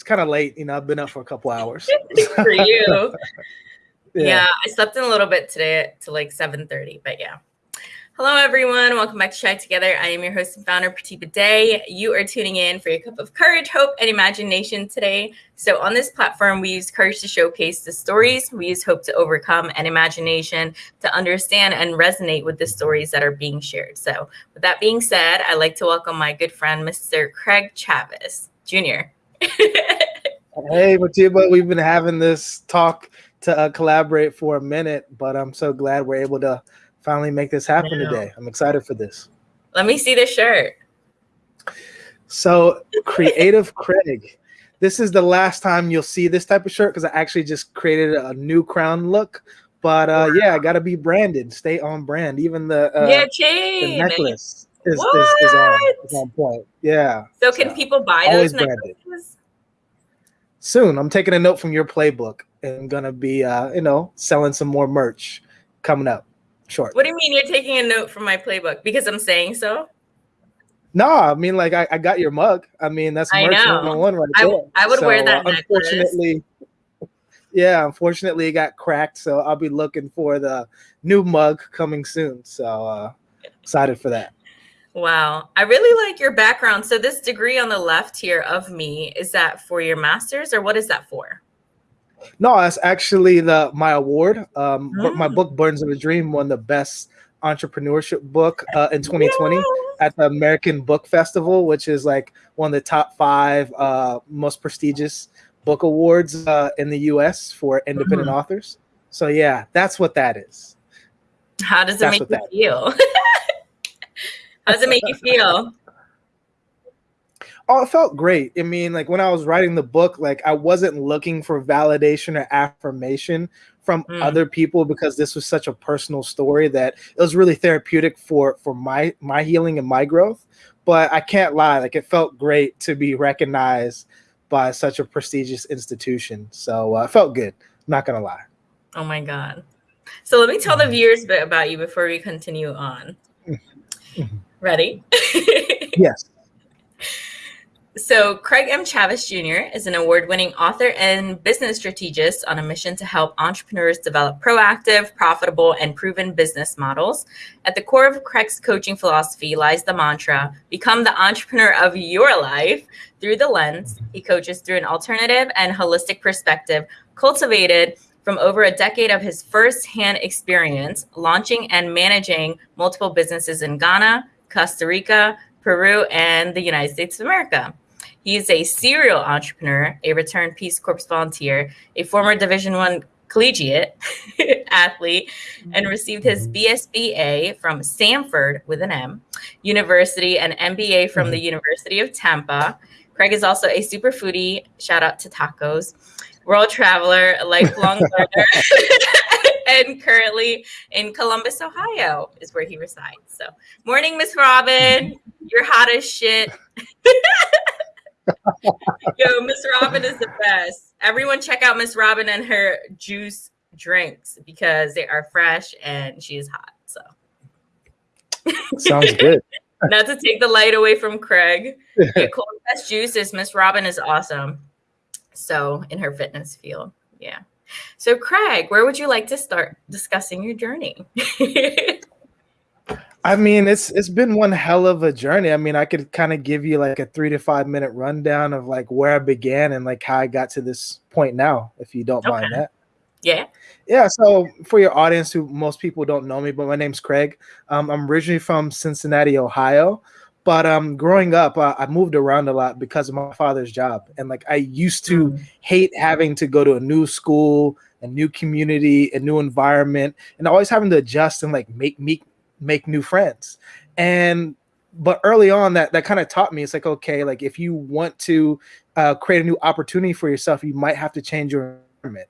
it's kind of late. You know, I've been up for a couple hours. for you. yeah. yeah. I slept in a little bit today to like 7:30, but yeah. Hello, everyone. Welcome back to Chai Together. I am your host and founder, Pratibha Day. You are tuning in for your cup of courage, hope, and imagination today. So, on this platform, we use courage to showcase the stories. We use hope to overcome and imagination to understand and resonate with the stories that are being shared. So, with that being said, I'd like to welcome my good friend, Mr. Craig Chavez Jr. hey, Pratibha, we've been having this talk to uh, collaborate for a minute, but I'm so glad we're able to finally make this happen today. I'm excited for this. Let me see the shirt. So, Creative Craig. This is the last time you'll see this type of shirt because I actually just created a new crown look. But uh, yeah, I got to be branded, stay on brand. Even the, uh, yeah, chain. the necklace is, is, is, on, is on point. Yeah. So, can so, people buy those necklaces? Soon. I'm taking a note from your playbook and gonna be, uh, you know, selling some more merch coming up short. What do you mean you're taking a note from my playbook? Because I'm saying so? No, I mean like I, I got your mug. I mean that's merch one right I, there. I would so, wear that. Uh, unfortunately, yeah, unfortunately it got cracked. So I'll be looking for the new mug coming soon. So uh, excited for that. Wow, I really like your background. So this degree on the left here of me is that for your master's or what is that for? No, that's actually the my award. Um, mm. my book Burdens of a Dream won the best entrepreneurship book uh, in 2020 yeah. at the American Book Festival, which is like one of the top five uh, most prestigious book awards uh, in the U.S. for independent mm. authors. So yeah, that's what that is. How does it that's make you feel? How does it make you feel? oh, it felt great. I mean, like when I was writing the book, like I wasn't looking for validation or affirmation from mm. other people because this was such a personal story that it was really therapeutic for for my my healing and my growth. But I can't lie, like it felt great to be recognized by such a prestigious institution. So uh, it felt good. I'm not gonna lie. Oh my god. So let me tell the mm-hmm. viewers a bit about you before we continue on. Ready? yes. So, Craig M. Chavez Jr. is an award winning author and business strategist on a mission to help entrepreneurs develop proactive, profitable, and proven business models. At the core of Craig's coaching philosophy lies the mantra become the entrepreneur of your life through the lens. He coaches through an alternative and holistic perspective cultivated from over a decade of his first hand experience launching and managing multiple businesses in Ghana, Costa Rica, Peru, and the United States of America. He is a serial entrepreneur, a returned Peace Corps volunteer, a former Division One collegiate athlete, and received his mm-hmm. BSBA from Samford with an M University and MBA from the mm-hmm. University of Tampa. Craig is also a super foodie. Shout out to tacos. World traveler, lifelong learner, and currently in Columbus, Ohio, is where he resides. So, morning, Miss Robin. You're hot as shit. Yo, Miss Robin is the best. Everyone check out Miss Robin and her juice drinks because they are fresh and she is hot. So sounds good. Not to take the light away from Craig. cold pressed juices. Miss Robin is awesome. So in her fitness field. Yeah. So Craig, where would you like to start discussing your journey? I mean, it's it's been one hell of a journey. I mean, I could kind of give you like a three to five minute rundown of like where I began and like how I got to this point now, if you don't okay. mind that. Yeah. Yeah. So for your audience who most people don't know me, but my name's Craig. Um, I'm originally from Cincinnati, Ohio. But um, growing up, uh, I moved around a lot because of my father's job, and like I used to mm. hate having to go to a new school, a new community, a new environment, and always having to adjust and like make me make new friends. And but early on that that kind of taught me it's like okay like if you want to uh, create a new opportunity for yourself you might have to change your environment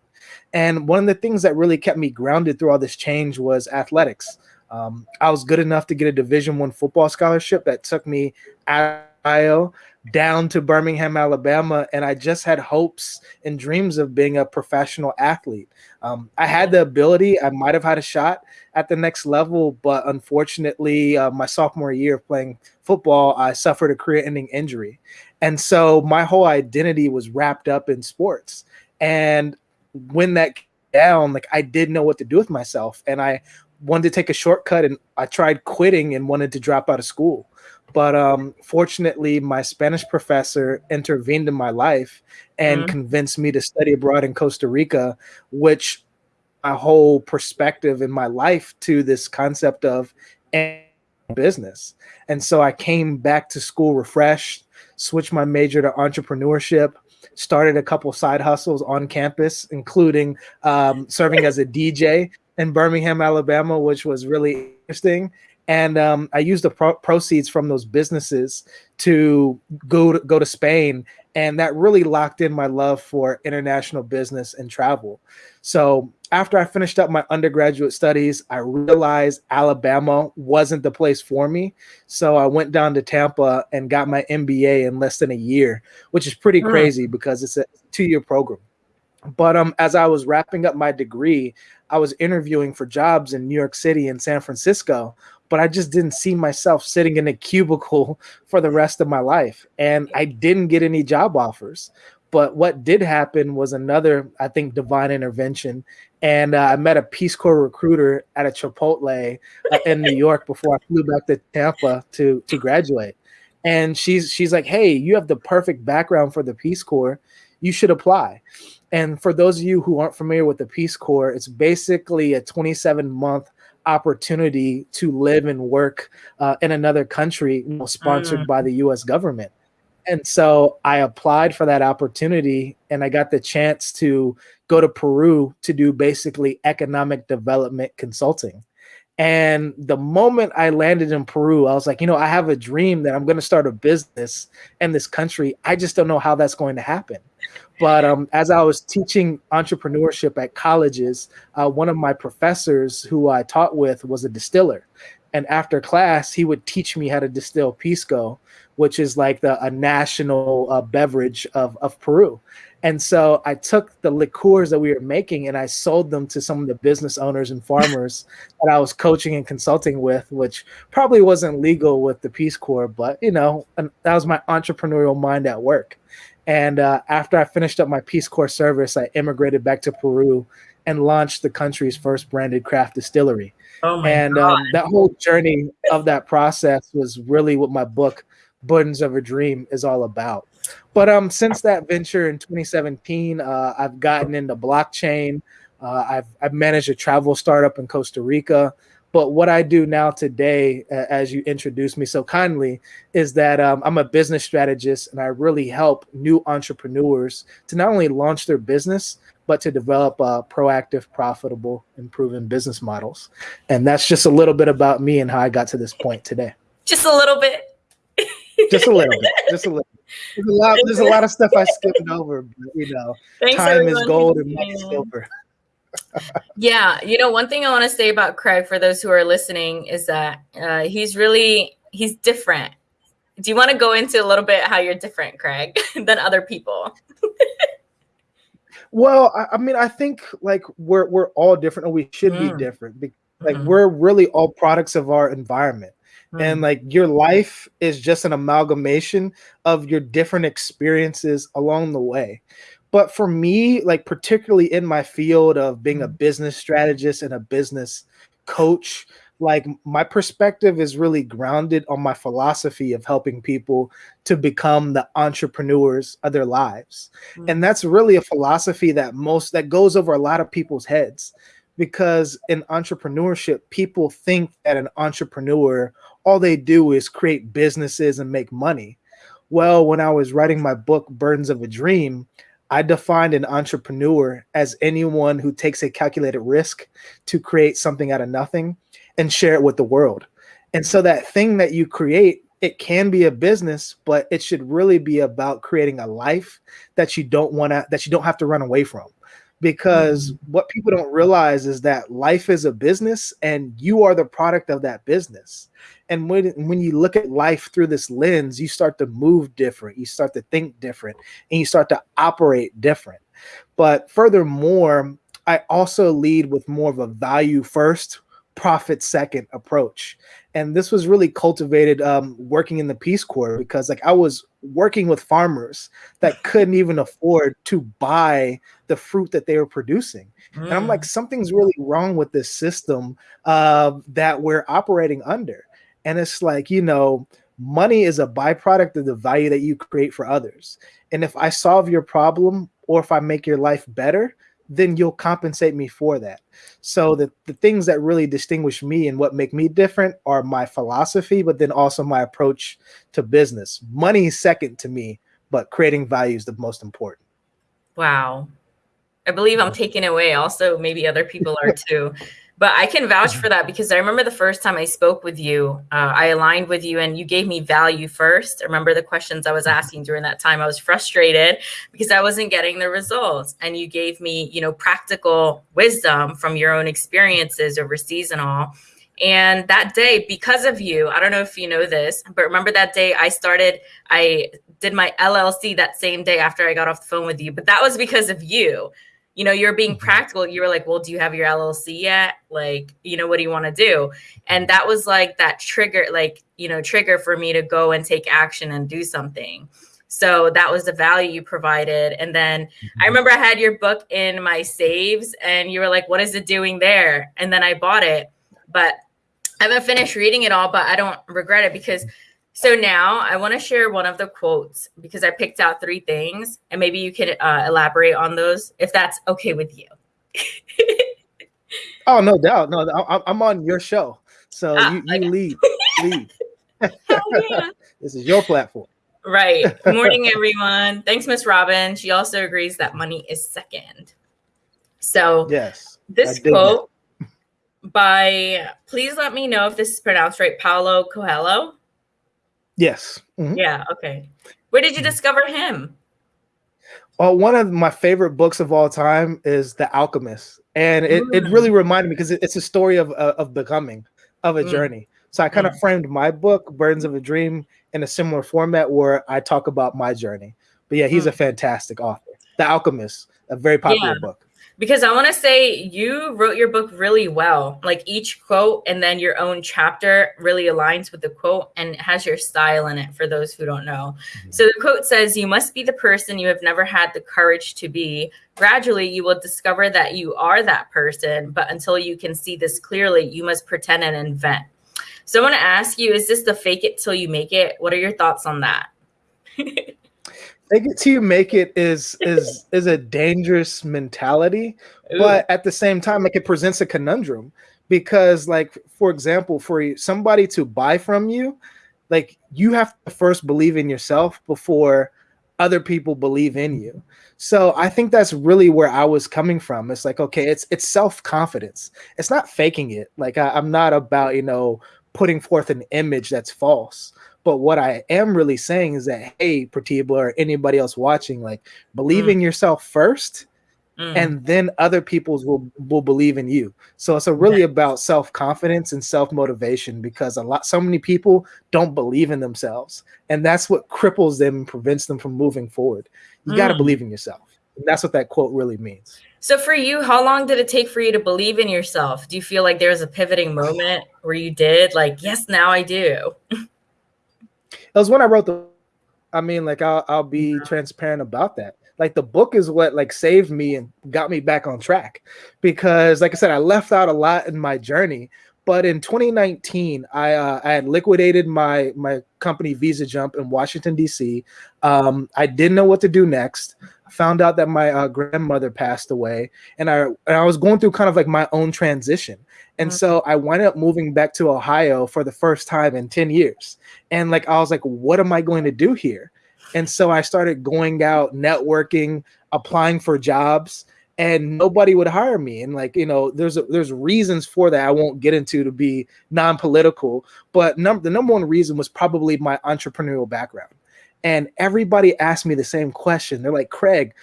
and one of the things that really kept me grounded through all this change was athletics um, i was good enough to get a division one football scholarship that took me out Ohio down to Birmingham, Alabama, and I just had hopes and dreams of being a professional athlete. Um, I had the ability, I might have had a shot at the next level, but unfortunately, uh, my sophomore year of playing football, I suffered a career ending injury. And so my whole identity was wrapped up in sports. And when that down, like I didn't know what to do with myself. And I wanted to take a shortcut and I tried quitting and wanted to drop out of school. But um, fortunately, my Spanish professor intervened in my life and mm-hmm. convinced me to study abroad in Costa Rica, which my whole perspective in my life to this concept of business. And so I came back to school refreshed, switched my major to entrepreneurship, started a couple side hustles on campus, including um, serving as a DJ in Birmingham, Alabama, which was really interesting. And um, I used the pro- proceeds from those businesses to go to, go to Spain, and that really locked in my love for international business and travel. So after I finished up my undergraduate studies, I realized Alabama wasn't the place for me. So I went down to Tampa and got my MBA in less than a year, which is pretty mm. crazy because it's a two year program. But um, as I was wrapping up my degree, I was interviewing for jobs in New York City and San Francisco, but I just didn't see myself sitting in a cubicle for the rest of my life. And I didn't get any job offers. But what did happen was another, I think, divine intervention. And uh, I met a Peace Corps recruiter at a Chipotle uh, in New York before I flew back to Tampa to to graduate. And she's she's like, "Hey, you have the perfect background for the Peace Corps. You should apply." And for those of you who aren't familiar with the Peace Corps, it's basically a 27 month opportunity to live and work uh, in another country, you know, sponsored mm. by the U.S. government. And so I applied for that opportunity and I got the chance to go to Peru to do basically economic development consulting. And the moment I landed in Peru, I was like, you know, I have a dream that I'm going to start a business in this country. I just don't know how that's going to happen. But um, as I was teaching entrepreneurship at colleges, uh, one of my professors who I taught with was a distiller. And after class, he would teach me how to distill Pisco, which is like the a national uh, beverage of, of Peru. And so I took the liqueurs that we were making and I sold them to some of the business owners and farmers that I was coaching and consulting with, which probably wasn't legal with the Peace Corps, but you know, that was my entrepreneurial mind at work. And uh, after I finished up my Peace Corps service, I immigrated back to Peru and launched the country's first branded craft distillery. Oh and um, that whole journey of that process was really what my book Burdens of a Dream is all about. But um, since that venture in 2017, uh, I've gotten into blockchain. Uh, I've I've managed a travel startup in Costa Rica. But what I do now today, uh, as you introduced me so kindly, is that um, I'm a business strategist and I really help new entrepreneurs to not only launch their business, but to develop uh, proactive, profitable, and proven business models. And that's just a little bit about me and how I got to this point today. Just a little bit just a little bit, just a little. There's a lot. There's a lot of stuff I skipped over, but you know, Thanks time is gold and money is silver. yeah, you know, one thing I want to say about Craig for those who are listening is that uh, he's really he's different. Do you want to go into a little bit how you're different, Craig, than other people? well, I, I, mean, I think like we're we're all different, or we should mm. be different. Like mm-hmm. we're really all products of our environment mm. and like your life is just an amalgamation of your different experiences along the way but for me like particularly in my field of being a mm. business strategist and a business coach like my perspective is really grounded on my philosophy of helping people to become the entrepreneurs of their lives mm. and that's really a philosophy that most that goes over a lot of people's heads because in entrepreneurship people think that an entrepreneur all they do is create businesses and make money. Well, when I was writing my book, Burdens of a Dream, I defined an entrepreneur as anyone who takes a calculated risk to create something out of nothing and share it with the world. And so that thing that you create, it can be a business, but it should really be about creating a life that you don't want to that you don't have to run away from because what people don't realize is that life is a business and you are the product of that business and when when you look at life through this lens you start to move different you start to think different and you start to operate different but furthermore i also lead with more of a value first profit second approach. And this was really cultivated um, working in the Peace Corps because like I was working with farmers that couldn't even afford to buy the fruit that they were producing. Mm. And I'm like, mm. something's really wrong with this system uh, that we're operating under. And it's like, you know, money is a byproduct of the value that you create for others. And if I solve your problem or if I make your life better, then you'll compensate me for that. So the, the things that really distinguish me and what make me different are my philosophy, but then also my approach to business. Money is second to me, but creating value is the most important. Wow. I believe I'm taking away also maybe other people are too but I can vouch for that because I remember the first time I spoke with you, uh, I aligned with you and you gave me value first. I remember the questions I was asking during that time. I was frustrated because I wasn't getting the results. And you gave me, you know, practical wisdom from your own experiences overseas and all. And that day, because of you, I don't know if you know this, but remember that day I started, I did my LLC that same day after I got off the phone with you, but that was because of you you know you're being mm-hmm. practical. You were like well do you have your llc yet? Like you know what do you want to do? And that was like that trigger like you know trigger for me to go and take action and do something. So that was the value you provided. And then mm-hmm. i remember i had your book in my saves and you were like what is it doing there? And then i bought it. But i haven't finished reading it all but i don't regret it because so now I want to share one of the quotes because I picked out three things, and maybe you can uh, elaborate on those if that's okay with you. oh, no doubt. No, I'm on your show, so ah, you, you okay. lead. lead. yeah. this is your platform. Right. Good morning, everyone. Thanks, Miss Robin. She also agrees that money is second. So yes, this quote by please let me know if this is pronounced right, Paulo Coelho Yes. Mm-hmm. Yeah. Okay. Where did you discover him? Well, one of my favorite books of all time is The Alchemist, and it, mm. it really reminded me because it, it's a story of uh, of becoming, of a mm. journey. So I kind of mm. framed my book, Burdens of a Dream, in a similar format where I talk about my journey. But yeah, he's a mm. fantastic author. The Alchemist, a very popular yeah. book because I want to say you wrote your book really well. Like each quote and then your own chapter really aligns with the quote and has your style in it for those who don't know. Mm-hmm. So the quote says, You must be the person you have never had the courage to be. Gradually, you will discover that you are that person, but until you can see this clearly, you must pretend and invent. So I want to ask you, is this the fake it till you make it? What are your thoughts on that? Make it till you make it is is is a dangerous mentality, but at the same time, like it presents a conundrum because, like, for example, for somebody to buy from you, like you have to first believe in yourself before other people believe in you. So I think that's really where I was coming from. It's like, okay, it's it's self-confidence. It's not faking it. Like I, I'm not about, you know, putting forth an image that's false. But what I am really saying is that, hey, Pratibha or anybody else watching, like believe mm. in yourself first, mm. and then other people's will will believe in you. So it's a really about self confidence and self motivation because a lot, so many people don't believe in themselves, and that's what cripples them and prevents them from moving forward. You mm. got to believe in yourself. And that's what that quote really means. So for you, how long did it take for you to believe in yourself? Do you feel like there was a pivoting moment where you did like, yes, now I do? It was when I wrote the. I mean, like I'll I'll be transparent about that. Like the book is what like saved me and got me back on track, because like I said, I left out a lot in my journey. But in 2019, I uh, I had liquidated my my company Visa Jump in Washington D.C. Um, I didn't know what to do next. Found out that my uh, grandmother passed away, and I and I was going through kind of like my own transition. And mm-hmm. so I wound up moving back to Ohio for the first time in 10 years. And like, I was like, what am I going to do here? And so I started going out, networking, applying for jobs, and nobody would hire me. And like, you know, there's a, there's reasons for that I won't get into to be non-political, but num- the number one reason was probably my entrepreneurial background. And everybody asked me the same question. They're like, Craig,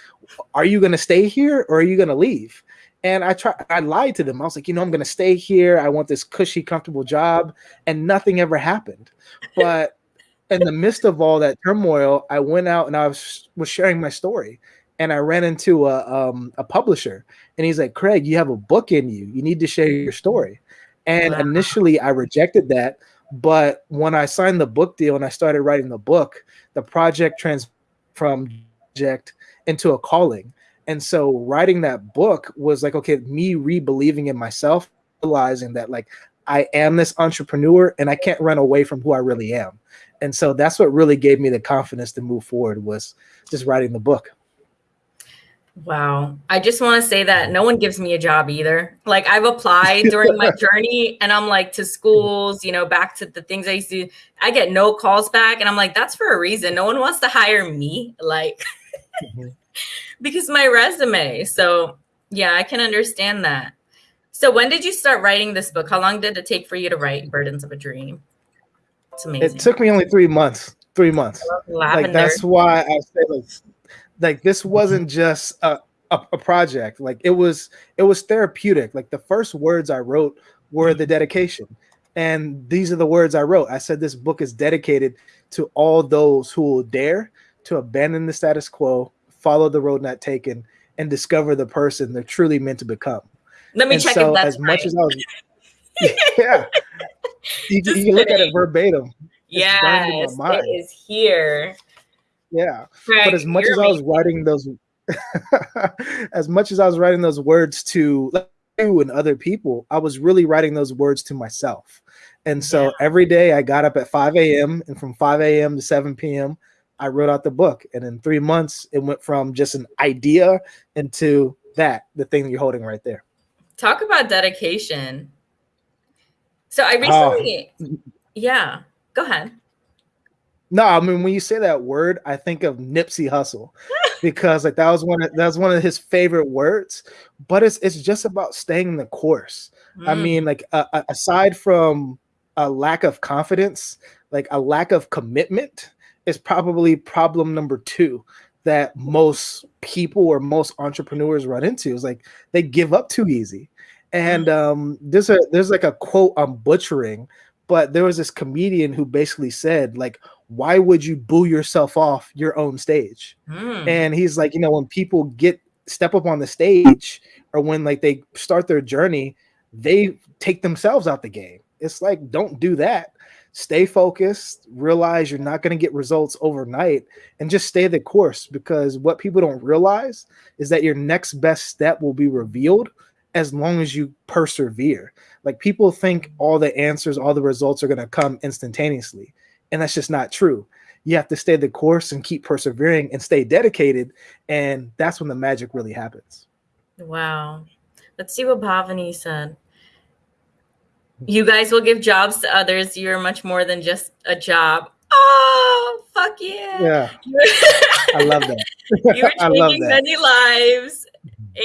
are you going to stay here or are you going to leave? And I tried, I lied to them. I was like, you know, I'm going to stay here. I want this cushy, comfortable job. And nothing ever happened. But in the midst of all that turmoil, I went out and I was, was sharing my story. And I ran into a, um, a publisher. And he's like, Craig, you have a book in you. You need to share your story. And wow. initially, I rejected that. But when I signed the book deal and I started writing the book, the project trans from project into a calling. And so writing that book was like, okay, me re-believing in myself, realizing that like I am this entrepreneur and I can't run away from who I really am. And so that's what really gave me the confidence to move forward was just writing the book. Wow. I just want to say that no one gives me a job either. Like I've applied during my journey and I'm like to schools, you know, back to the things I used to I get no calls back and I'm like that's for a reason. No one wants to hire me like mm-hmm. because my resume. So, yeah, I can understand that. So, when did you start writing this book? How long did it take for you to write Burdens of a Dream? It's amazing. It took me only 3 months. 3 months. Like that's why I say like like this mm-hmm. wasn't just a, a, a project. Like it was it was therapeutic. Like the first words i wrote were mm-hmm. the dedication. And these are the words i wrote. I said this book is dedicated to all those who will dare to abandon the status quo follow the road not taken and discover the person they're truly meant to become. Let me and check so as right. much as i was yeah. You, you can look at it verbatim. Yeah it is here yeah. Right. But as much as I was writing those as much as I was writing those words to you and other people, I was really writing those words to myself. And so yeah. every day I got up at 5 a.m. and from 5 a.m. to 7 p.m. I wrote out the book. And in three months, it went from just an idea into that, the thing you're holding right there. Talk about dedication. So I ah. recently, yeah, go ahead. No, I mean when you say that word, I think of Nipsey Hussle because like that was one of that was one of his favorite words. But it's it's just about staying the course. Mm. I mean, like uh, aside from a lack of confidence, like a lack of commitment is probably problem number two that most people or most entrepreneurs run into is like they give up too easy. And mm. um, there's a there's like a quote I'm butchering, but there was this comedian who basically said like why would you boo yourself off your own stage? Mm. And he's like, you know, when people get step up on the stage or when like they start their journey, they take themselves out the game. It's like, don't do that. Stay focused, realize you're not going to get results overnight, and just stay the course because what people don't realize is that your next best step will be revealed as long as you persevere. Like people think all the answers, all the results are going to come instantaneously and that's just not true. You have to stay the course and keep persevering and stay dedicated and that's when the magic really happens. Wow. Let's see what bhavani said. You guys will give jobs to others. You're much more than just a job. Oh fuck yeah. Yeah. I love that. You're changing many lives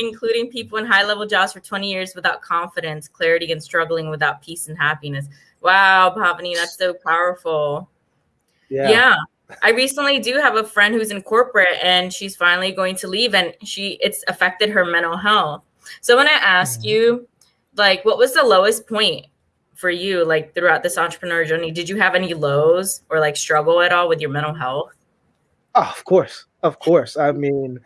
including people in high level jobs for 20 years without confidence clarity and struggling without peace and happiness wow bhavani that's so powerful yeah. yeah. I recently do have a friend who's in corporate and she's finally going to leave and she it's affected her mental health. So when I ask mm-hmm. you, like, what was the lowest point for you, like throughout this entrepreneur journey? Did you have any lows or like struggle at all with your mental health? Oh, of course, of course. I mean,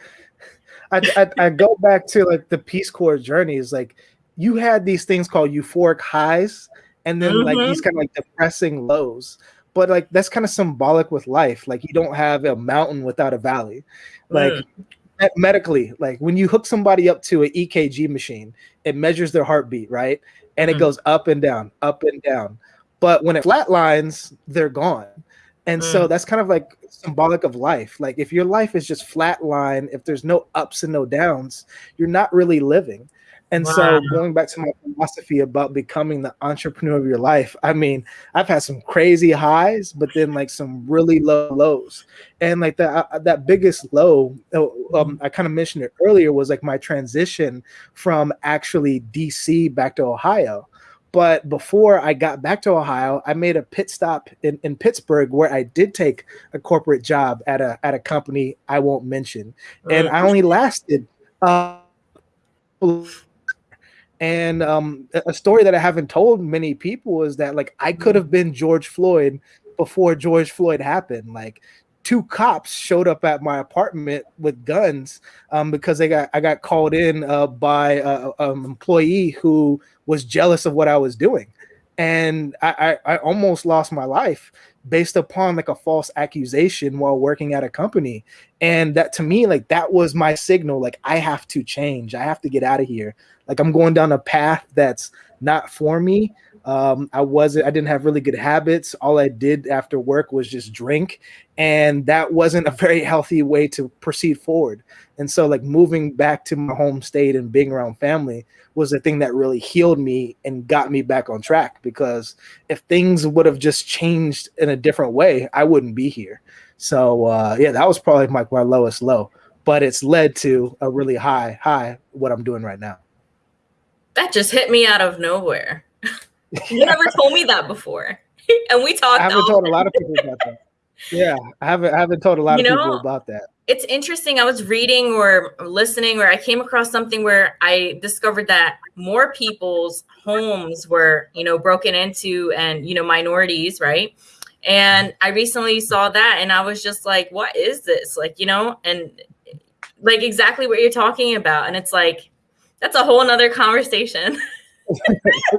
I, I, I go back to like the Peace Corps journeys. Like, you had these things called euphoric highs, and then mm-hmm. like these kind of like depressing lows but like that's kind of symbolic with life. Like you don't have a mountain without a valley. Like mm. medically, like when you hook somebody up to an EKG machine, it measures their heartbeat, right? And mm. it goes up and down, up and down. But when it flatlines, they're gone. And mm. so that's kind of like symbolic of life. Like if your life is just flatline, if there's no ups and no downs, you're not really living. And wow. so going back to my philosophy about becoming the entrepreneur of your life, I mean, I've had some crazy highs, but then like some really low lows. And like that uh, that biggest low, uh, um. I kind of mentioned it earlier, was like my transition from actually DC back to Ohio. But before I got back to Ohio, I made a pit stop in, in Pittsburgh where I did take a corporate job at a at a company I won't mention. And I only lasted uh, and um, a story that I haven't told many people is that like I could have been George Floyd before George Floyd happened. Like two cops showed up at my apartment with guns um, because they got I got called in uh, by an employee who was jealous of what I was doing, and I, I, I almost lost my life based upon like a false accusation while working at a company. And that to me like that was my signal like i have to change. I have to get out of here. Like i'm going down a path that's not for me um, I wasn't, I didn't have really good habits. All I did after work was just drink. And that wasn't a very healthy way to proceed forward. And so, like, moving back to my home state and being around family was the thing that really healed me and got me back on track. Because if things would have just changed in a different way, I wouldn't be here. So, uh, yeah, that was probably my, my lowest low, but it's led to a really high, high, what I'm doing right now. That just hit me out of nowhere. You never told me that before. and we talked. I haven't told a lot of people about that. Yeah, I haven't I haven't told a lot you of know, people about that. It's interesting. I was reading or listening or I came across something where I discovered that more people's homes were, you know, broken into and, you know, minorities, right? And I recently saw that and I was just like, what is this? Like, you know, and like exactly what you're talking about. And it's like, that's a whole nother conversation.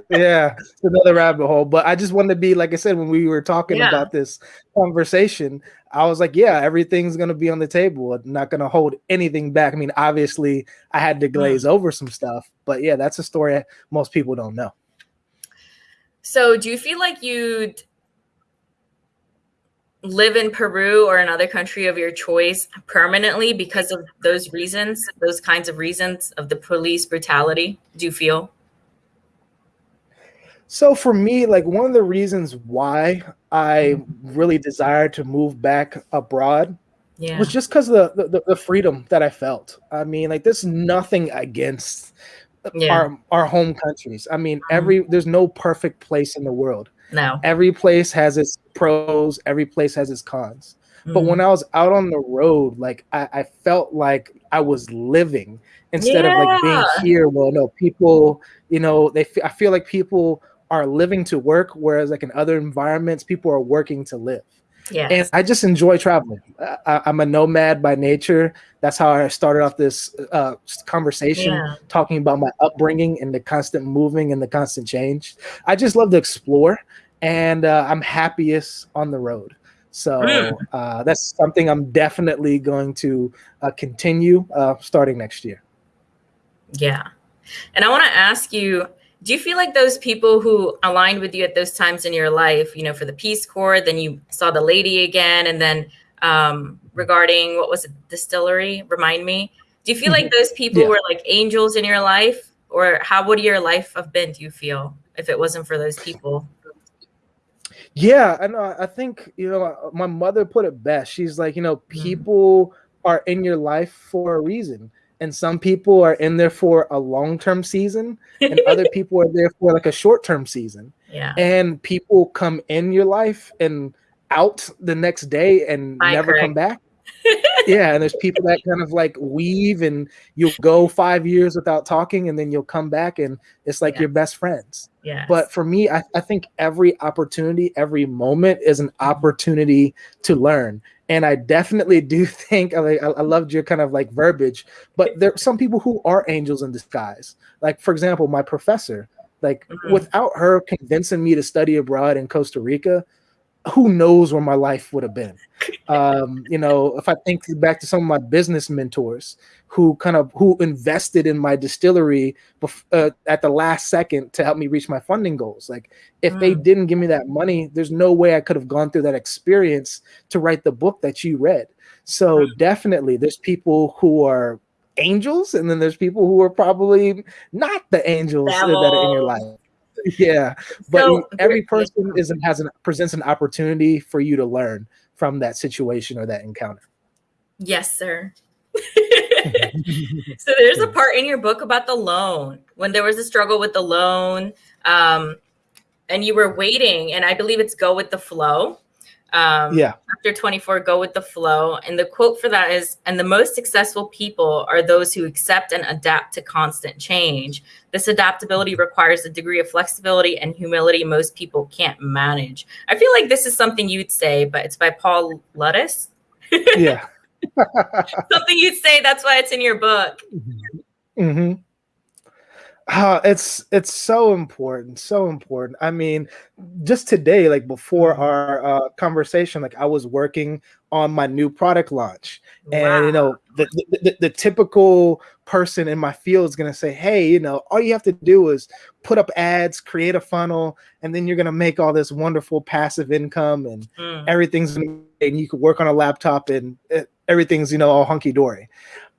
yeah, it's another rabbit hole. But I just wanted to be like I said when we were talking yeah. about this conversation. I was like, yeah, everything's gonna be on the table. I'm not gonna hold anything back. I mean, obviously, I had to glaze mm. over some stuff, but yeah, that's a story most people don't know. So, do you feel like you'd live in Peru or another country of your choice permanently because of those reasons, those kinds of reasons of the police brutality? Do you feel? So for me, like one of the reasons why I really desired to move back abroad yeah. was just because of the, the, the freedom that I felt. I mean, like there's nothing against yeah. our our home countries. I mean, mm-hmm. every there's no perfect place in the world. No. Every place has its pros, every place has its cons. Mm-hmm. But when I was out on the road, like I, I felt like I was living instead yeah. of like being here. Well, no, people, you know, they I feel like people are living to work, whereas like in other environments, people are working to live. Yeah. And I just enjoy traveling. I, am a nomad by nature. That's how I started off this uh, conversation, yeah. talking about my upbringing and the constant moving and the constant change. I just love to explore, and uh, I'm happiest on the road. So uh, that's something I'm definitely going to uh, continue uh, starting next year. Yeah. And I want to ask you do you feel like those people who aligned with you at those times in your life you know for the peace corps then you saw the lady again and then um, regarding what was it distillery remind me do you feel like mm-hmm. those people yeah. were like angels in your life or how would your life have been do you feel if it wasn't for those people yeah i know i think you know my mother put it best she's like you know mm. people mm. are in your life for a reason and some people are in there for a long-term season and other people are there for like a short-term season. Yeah. And people come in your life and out the next day and Hi, never Craig. come back. Yeah and there's people that kind of like weave and you'll go five years without talking and then you'll come back and it's like your best friends. Yeah but for me I, I think every opportunity every moment is an opportunity to learn and I definitely do think I, I loved your kind of like verbiage, but there are some people who are angels in disguise. Like for example, my professor, like mm-hmm. without her convincing me to study abroad in Costa Rica, who knows where my life would have been. Um, you know, if I think back to some of my business mentors who kind of who invested in my distillery bef- uh, at the last second to help me reach my funding goals. Like if mm. they didn't give me that money, there's no way I could have gone through that experience to write the book that you read. So mm. definitely there's people who are angels and then there's people who are probably not the angels that are in your life yeah but so, every person is has an presents an opportunity for you to learn from that situation or that encounter? Yes sir. So there's a part in your book about the loan when there was a struggle with the loan um, and you were waiting and i believe it's go with the flow um, yeah. Chapter 24, go with the flow. And the quote for that is, and the most successful people are those who accept and adapt to constant change. This adaptability requires a degree of flexibility and humility most people can't manage. I feel like this is something you'd say, but it's by Paul Luttis. yeah. Something you'd say. That's why it's in your book. Mm-hmm. Uh, it's it's so important, so important. I mean, just today, like before mm-hmm. our uh, conversation, like I was working on my new product launch, and wow. you know, the, the, the typical person in my field is going to say, "Hey, you know, all you have to do is put up ads, create a funnel, and then you're going to make all this wonderful passive income, and mm. everything's and you can work on a laptop, and everything's you know all hunky dory."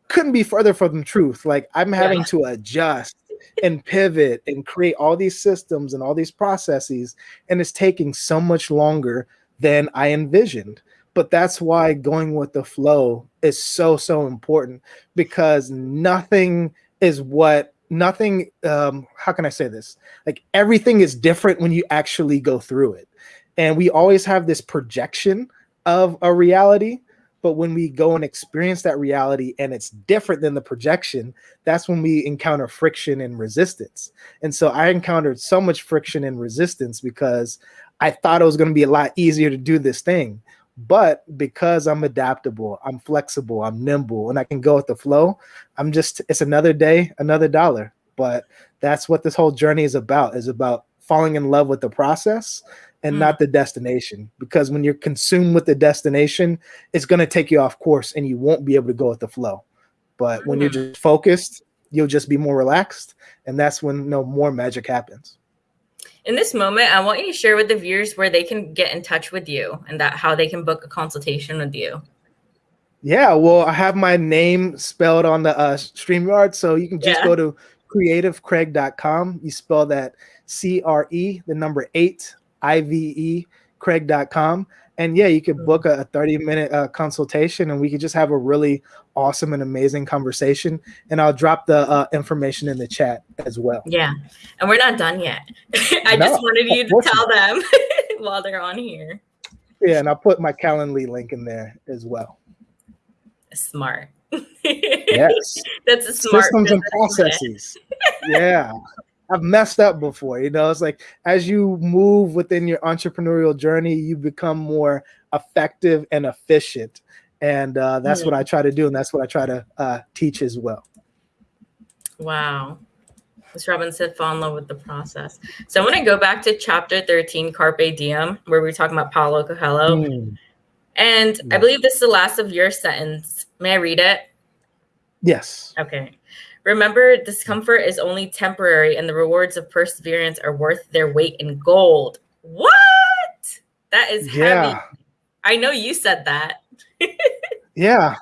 Couldn't be further from the truth. Like I'm having yeah. to adjust and pivot and create all these systems and all these processes. And it's taking so much longer than I envisioned. But that's why going with the flow is so, so important because nothing is what nothing um how can i say this like everything is different when you actually go through it and we always have this projection of a reality but when we go and experience that reality and it's different than the projection, that's when we encounter friction and resistance. And so I encountered so much friction and resistance because I thought it was going to be a lot easier to do this thing. But because I'm adaptable, I'm flexible, I'm nimble, and I can go with the flow, I'm just, it's another day, another dollar. But that's what this whole journey is about, is about falling in love with the process and mm. not the destination because when you're consumed with the destination it's going to take you off course and you won't be able to go with the flow but when you're mm. just focused you'll just be more relaxed and that's when you know, more magic happens in this moment i want you to share with the viewers where they can get in touch with you and that how they can book a consultation with you yeah well i have my name spelled on the uh, streamyard so you can just yeah. go to creativecraig.com you spell that c-r-e the number eight I-V-E craig.com. And yeah, you could book a 30 minute uh, consultation and we could just have a really awesome and amazing conversation. And I'll drop the uh, information in the chat as well. Yeah. And we're not done yet. I no, just wanted you to tell them while they're on here. Yeah. And I'll put my Calendly link in there as well. Smart. yes. That's a smart systems and processes. yeah. I've messed up before. You know, it's like as you move within your entrepreneurial journey, you become more effective and efficient. And uh, that's mm-hmm. what I try to do. And that's what I try to uh, teach as well. Wow. Ms. Robin said, fall in love with the process. So I want to go back to chapter 13, Carpe Diem, where we are talking about Paulo Coelho. Mm. And I believe this is the last of your sentence. May I read it? Yes. Okay. Remember, discomfort is only temporary, and the rewards of perseverance are worth their weight in gold. What? That is heavy. Yeah. I know you said that. yeah.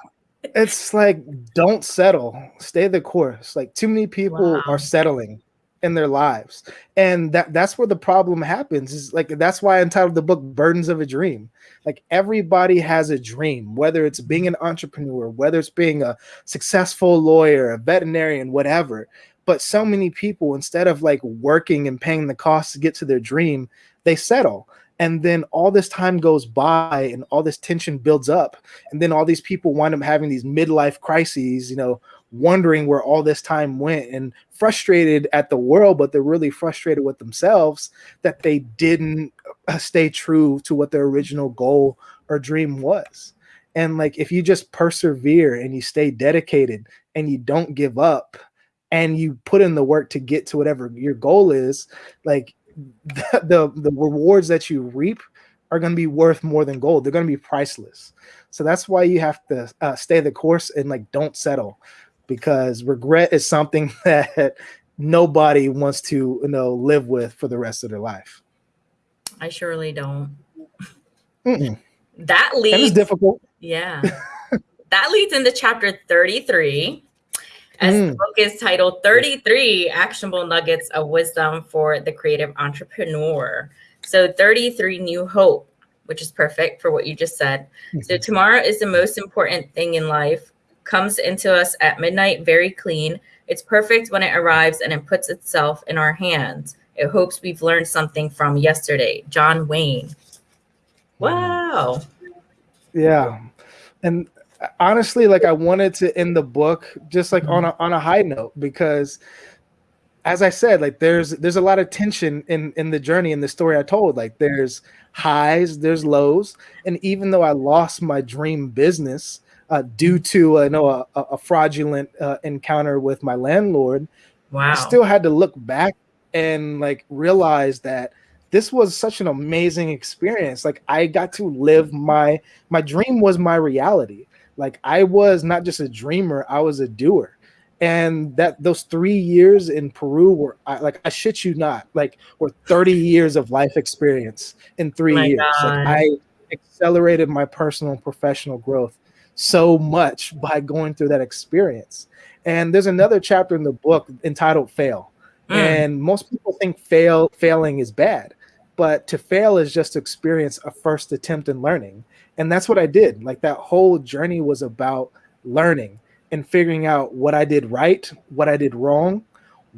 It's like don't settle. Stay the course. Like too many people wow. are settling in their lives. And that that's where the problem happens. Is like that's why I entitled the book Burdens of a Dream. Like everybody has a dream, whether it's being an entrepreneur, whether it's being a successful lawyer, a veterinarian, whatever. But so many people, instead of like working and paying the cost to get to their dream, they settle and then all this time goes by and all this tension builds up and then all these people wind up having these midlife crises you know wondering where all this time went and frustrated at the world, but they're really frustrated with themselves that they didn't uh, stay true to what their original goal or dream was. And like, if you just persevere and you stay dedicated and you don't give up and you put in the work to get to whatever your goal is, like the, the, the rewards that you reap are going to be worth more than gold. They're going to be priceless. So that's why you have to uh, stay the course and like don't settle because regret is something that nobody wants to you know live with for the rest of their life. I surely don't. Mm-mm. That leads that is difficult. Yeah. that leads into chapter 33. As mm. the book is titled 33 Actionable Nuggets of Wisdom for the Creative Entrepreneur. So 33 New Hope, which is perfect for what you just said. So mm-hmm. tomorrow is the most important thing in life comes into us at midnight very clean. It's perfect when it arrives and it puts itself in our hands. It hopes we've learned something from yesterday. John Wayne. Wow. Yeah. And honestly, like I wanted to end the book just like on a on a high note because as I said, like there's there's a lot of tension in in the journey in the story I told. Like there's highs, there's lows, and even though I lost my dream business uh, due to uh, you know a, a fraudulent uh, encounter with my landlord, wow. I still had to look back and like realize that this was such an amazing experience. Like I got to live my my dream was my reality. Like I was not just a dreamer, I was a doer and that those three years in Peru were I, like I shit you not, like were 30 years of life experience in three my years. Like I accelerated my personal and professional growth so much by going through that experience. And there's another chapter in the book entitled Fail. Mm. And most people think fail failing is bad, but to fail is just to experience a first attempt in learning. And that's what I did. Like that whole journey was about learning and figuring out what I did right, what I did wrong,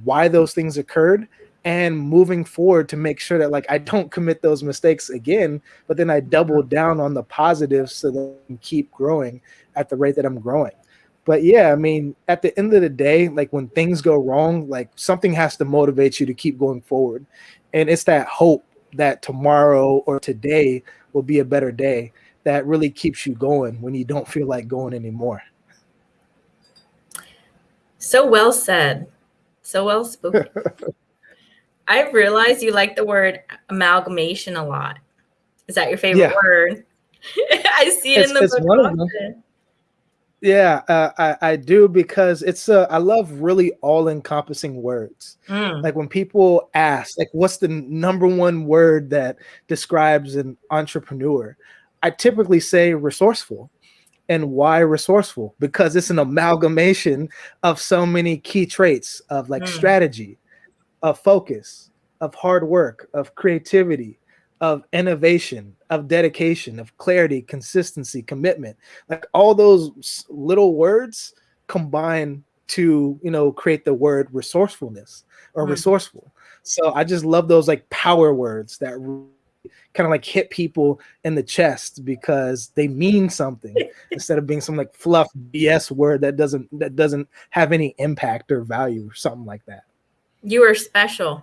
why those things occurred, and moving forward to make sure that like I don't commit those mistakes again, but then I double mm-hmm. down on the positives so that I can keep growing at the rate that I'm growing. But yeah, I mean, at the end of the day, like when things go wrong, like something has to motivate you to keep going forward. And it's that hope that tomorrow or today will be a better day that really keeps you going when you don't feel like going anymore. So well said. So well spoken. I realized you like the word amalgamation a lot. Is that your favorite yeah. word? I see it it's, in the book. Yeah, uh, I, I do because it's uh, I love really all-encompassing words. Mm. Like when people ask, like, what's the number one word that describes an entrepreneur? I typically say resourceful and why resourceful because it's an amalgamation of so many key traits of like mm. strategy of focus of hard work of creativity of innovation of dedication of clarity consistency commitment like all those little words combine to you know create the word resourcefulness or mm. resourceful so i just love those like power words that kind of like hit people in the chest because they mean something instead of being some like fluff BS word that doesn't that doesn't have any impact or value or something like that. You are special.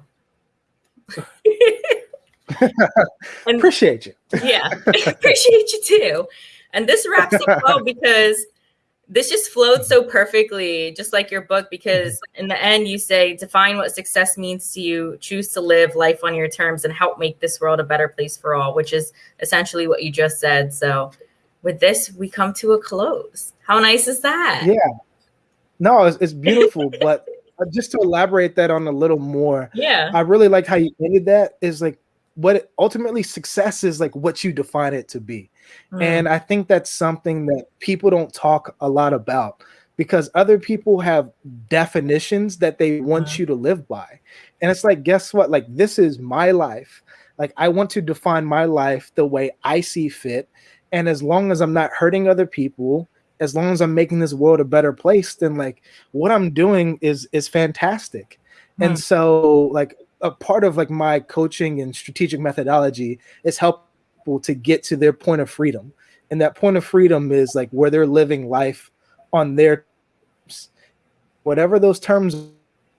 and, appreciate you. yeah, appreciate you too. And this wraps up well because this just flowed so perfectly, just like your book, because in the end, you say, define what success means to you, choose to live life on your terms, and help make this world a better place for all, which is essentially what you just said. So, with this, we come to a close. How nice is that? Yeah. No, it's, it's beautiful. but just to elaborate that on a little more, yeah, I really like how you ended that. Is like what ultimately success is like what you define it to be. Mm. And I think that's something that people don't talk a lot about because other people have definitions that they want mm. you to live by. And it's like, guess what? Like, this is my life. Like, I want to define my life the way I see fit. And as long as I'm not hurting other people, as long as I'm making this world a better place, then like what I'm doing is is fantastic. Mm. And so like a part of like my coaching and strategic methodology is helpful to get to their point of freedom. And that point of freedom is like where they're living life on their terms. whatever those terms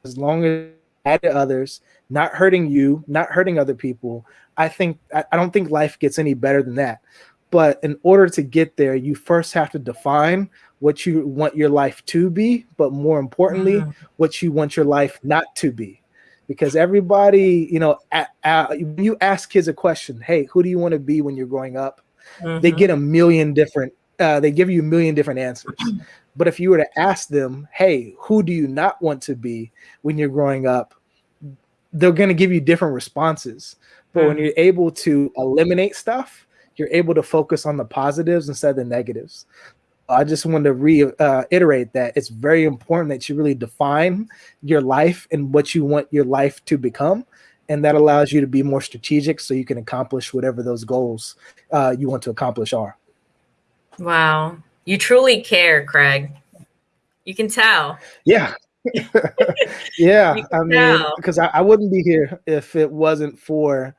as long as add to others, not hurting you, not hurting other people. I think I, I don't think life gets any better than that. But in order to get there, you first have to define what you want your life to be, but more importantly, mm-hmm. what you want your life not to be because everybody, you know, at, at, you ask kids a question, hey, who do you want to be when you're growing up? Mm-hmm. They get a million different, uh, they give you a million different answers. but if you were to ask them, hey, who do you not want to be when you're growing up? They're going to give you different responses. But mm-hmm. when you're able to eliminate stuff, you're able to focus on the positives instead of the negatives. I just want to reiterate uh, that it's very important that you really define your life and what you want your life to become. And that allows you to be more strategic so you can accomplish whatever those goals uh, you want to accomplish are. Wow. You truly care, Craig. You can tell. Yeah. yeah. I mean, because I, I, wouldn't be here if it wasn't for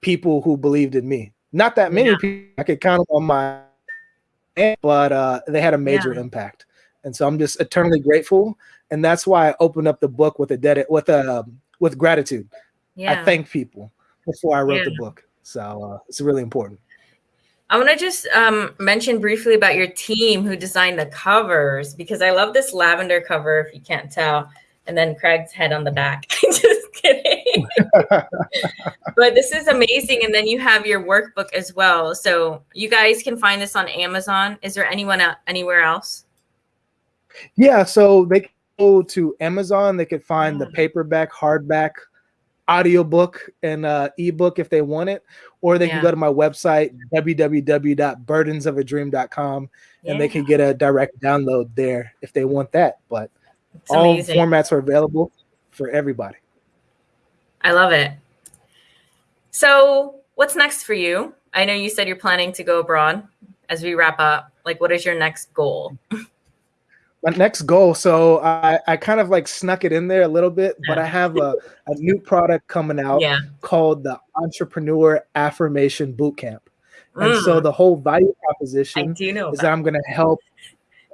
people who believed in me. Not that many yeah. people I could count on my but uh, they had a major yeah. impact. and so I'm just eternally grateful. And that's why I opened up the book with a debt with a um, with gratitude. Yeah. I thank people before I wrote yeah. the book, so uh, it's really important. I want to just um, mention briefly about your team who designed the covers because I love this lavender cover. If you can't tell, and then Craig's head on the back. just kidding. but this is amazing. And then you have your workbook as well. So you guys can find this on Amazon. Is there anyone anywhere else? Yeah, so they can go to Amazon. They could find the mm. paperback, hardback, audiobook, and uh, ebook if they want it, or they yeah. can go to my website www.burdensofadream.com yeah. and they can get a direct download there if they want that. But it's all amazing. formats are available for everybody. I love it. So, what's next for you? I know you said you're planning to go abroad as we wrap up. Like, what is your next goal? My next goal. So, I, I kind of like snuck it in there a little bit, but I have a, a new product coming out yeah. called the Entrepreneur Affirmation Bootcamp. And mm. so, the whole value proposition is that. that I'm going to help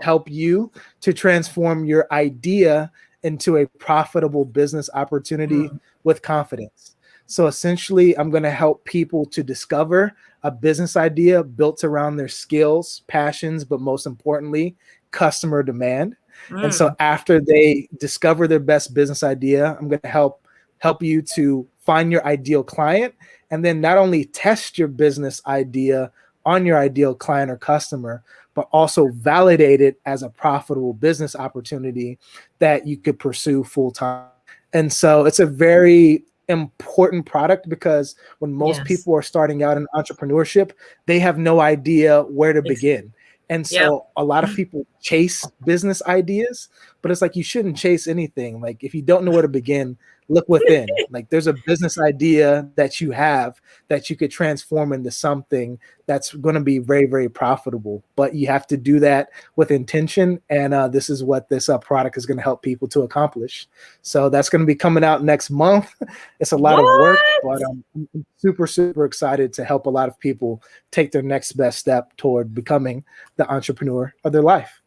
help you to transform your idea into a profitable business opportunity mm. with confidence. So essentially, I'm going to help people to discover a business idea built around their skills, passions, but most importantly, customer demand. Mm. And so mm. after they discover their best business idea, I'm going to help help you to find your ideal client and then not only test your business idea on your ideal client or customer, but also validate it as a profitable business opportunity that you could pursue full time. And so it's a very important product because when most yes. people are starting out in entrepreneurship, they have no idea where to begin. And so yep. a lot of mm-hmm. people chase business ideas, but it's like you shouldn't chase anything. Like if you don't know where to begin, look within. like there's a business idea that you have that you could transform into something that's going to be very, very profitable. But you have to do that with intention. And uh, this is what this uh, product is going to help people to accomplish. So that's going to be coming out next month. it's a lot what? of work, but I'm super, super excited to help a lot of people take their next best step toward becoming the entrepreneur of their life.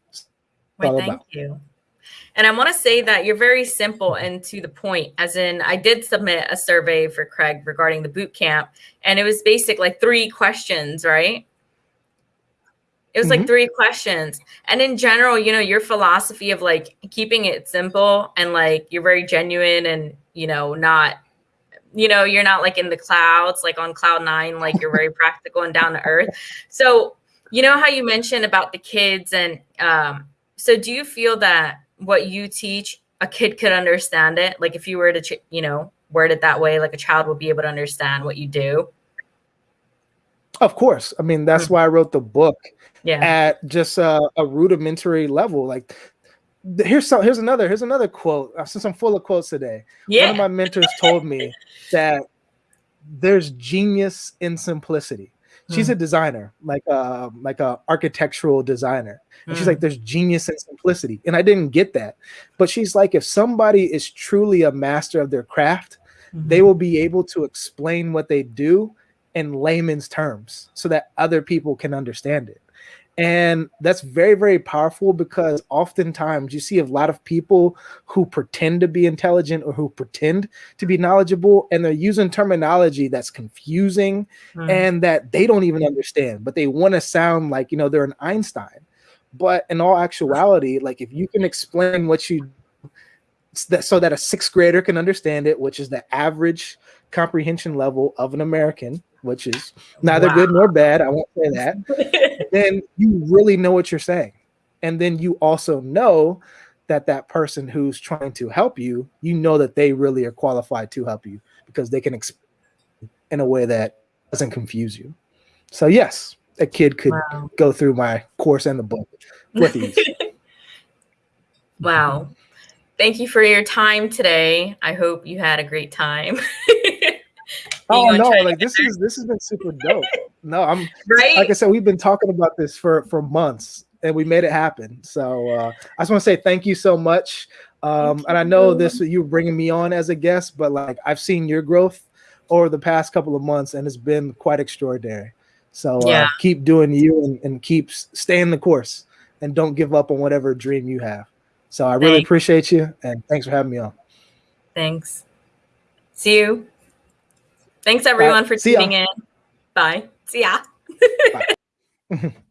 Wait, thank about. you. And I want to say that you're very simple and to the point. As in, I did submit a survey for Craig regarding the boot camp, and it was basic like three questions, right? It was mm-hmm. like three questions. And in general, you know, your philosophy of like keeping it simple and like you're very genuine and, you know, not, you know, you're not like in the clouds, like on cloud nine, like you're very practical and down to earth. So, you know, how you mentioned about the kids and, um, so do you feel that what you teach, a kid could understand it? Like if you were to, you know, word it that way, like a child would be able to understand what you do. Of course. I mean, that's mm-hmm. why I wrote the book yeah. at just a, a rudimentary level. Like here's some here's another here's another quote since i'm full of quotes today yeah. one of my mentors told me that there's genius in simplicity She's mm. a designer, like a uh, like a architectural designer. And mm. she's like, there's genius and simplicity. And I didn't get that. But she's like, if somebody is truly a master of their craft, mm-hmm. they will be able to explain what they do in layman's terms so that other people can understand it. And that's very, very powerful because oftentimes you see a lot of people who pretend to be intelligent or who pretend to be knowledgeable, and they're using terminology that's confusing mm. and that they don't even understand, but they want to sound like, you know, they're an Einstein. But in all actuality, like if you can explain what you so that a sixth grader can understand it, which is the average comprehension level of an American, which is neither wow. good nor bad. I won't say that. then you really know what you're saying. And then you also know that that person who's trying to help you, you know that they really are qualified to help you because they can explain in a way that doesn't confuse you. So yes, a kid could wow. go through my course and the book with ease. wow. Thank you for your time today. I hope you had a great time. Oh no, like this is this has been super dope. no, I'm right. Like I said, we've been talking about this for for months and we made it happen. So uh, I just want to say thank you so much. Um, and I know this you bringing me on as a guest, but like I've seen your growth over the past couple of months, and it's been quite extraordinary. So uh, yeah. uh, keep doing you and, and keep staying the course, and don't give up on whatever dream you have. So I really thanks. appreciate you, and thanks for having me on. Thanks. See you. Thanks everyone for tuning in. Bye. See ya. Bye.